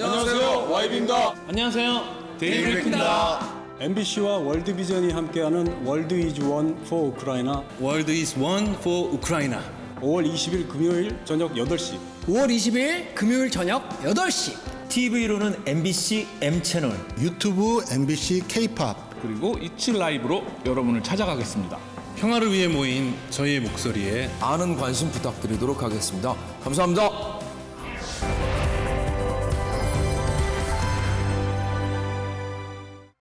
안녕하세요, YB입니다. 안녕하세요. 데이브레이크입니다. MBC와 월드비전이 함께하는 World is One for 우크라이나 World is One for 우크라이나 5월 20일 금요일 저녁 8시 5월 20일 금요일 저녁 8시 TV로는 MBC M 채널 유튜브 MBC K-팝 그리고 이치 라이브로 여러분을 찾아가겠습니다. 평화를 위해 모인 저희의 목소리에 많은 관심 부탁드리도록 하겠습니다. 감사합니다.